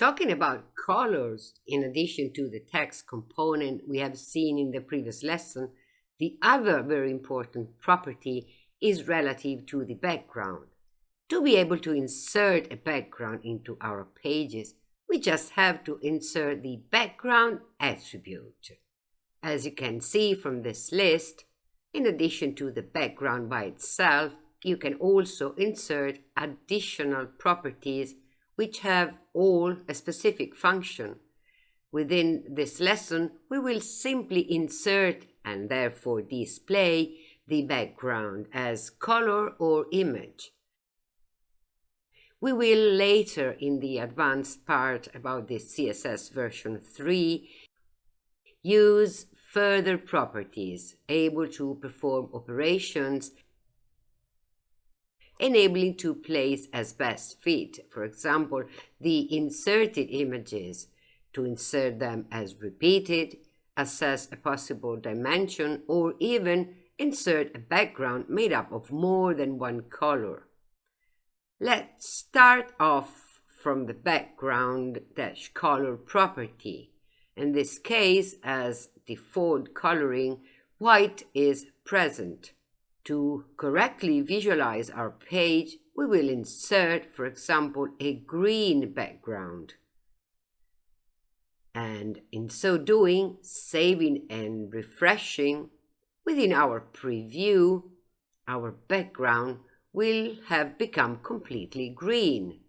Talking about colors, in addition to the text component we have seen in the previous lesson, the other very important property is relative to the background. To be able to insert a background into our pages, we just have to insert the background attribute. As you can see from this list, in addition to the background by itself, you can also insert additional properties which have all a specific function. Within this lesson, we will simply insert and therefore display the background as color or image. We will later in the advanced part about the CSS version 3 use further properties able to perform operations enabling to place as best fit, for example, the inserted images, to insert them as repeated, assess a possible dimension, or even insert a background made up of more than one color. Let's start off from the background dash color property. In this case, as default coloring, white is present. To correctly visualize our page, we will insert, for example, a green background. And in so doing, saving and refreshing, within our preview, our background will have become completely green.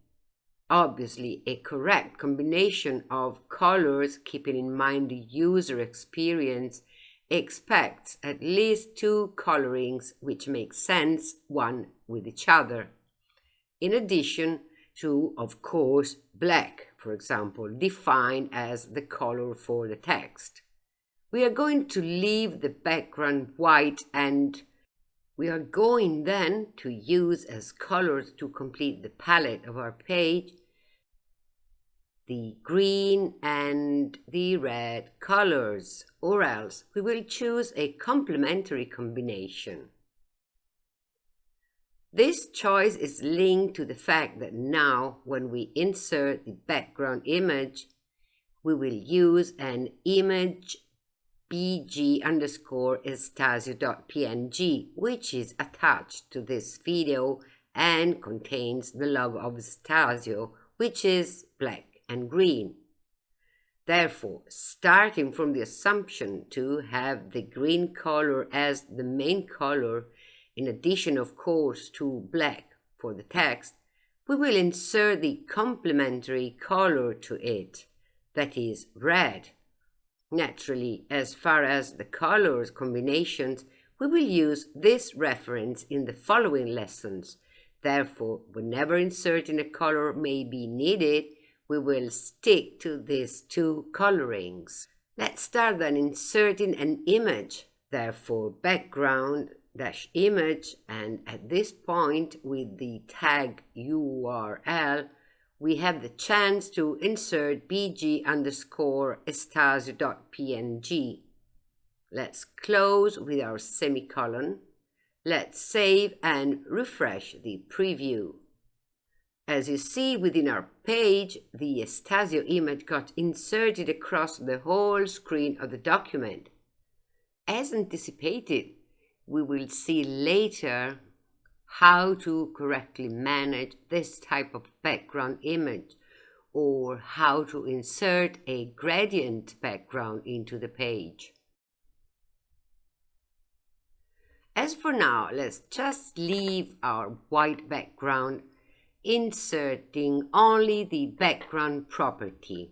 Obviously, a correct combination of colors keeping in mind the user experience expects at least two colorings which make sense one with each other. In addition to, of course, black, for example, defined as the color for the text. We are going to leave the background white and we are going then to use as colors to complete the palette of our page the green and the red colors, or else we will choose a complementary combination. This choice is linked to the fact that now when we insert the background image, we will use an image bg underscore estasio.png, which is attached to this video and contains the logo of Stasio, which is black and green. Therefore, starting from the assumption to have the green color as the main color, in addition of course to black for the text, we will insert the complementary color to it, that is red. Naturally, as far as the colors combinations, we will use this reference in the following lessons. Therefore, whenever inserting a color may be needed, we will stick to these two colorings. Let's start then inserting an image, therefore background dash image and at this point with the tag URL we have the chance to insert bg underscore estasio.png. Let's close with our semicolon. Let's save and refresh the preview. As you see within our page, the Estasio image got inserted across the whole screen of the document. As anticipated, we will see later how to correctly manage this type of background image or how to insert a gradient background into the page. As for now, let's just leave our white background inserting only the background property,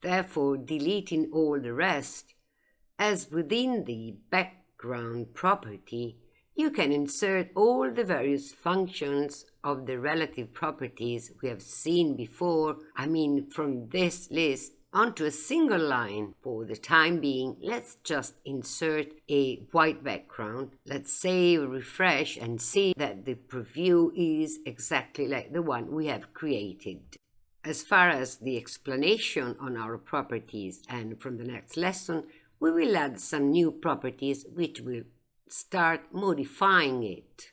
therefore deleting all the rest, as within the background property, you can insert all the various functions of the relative properties we have seen before, I mean from this list onto a single line. For the time being, let's just insert a white background. Let's say refresh, and see that the preview is exactly like the one we have created. As far as the explanation on our properties and from the next lesson, we will add some new properties which will start modifying it.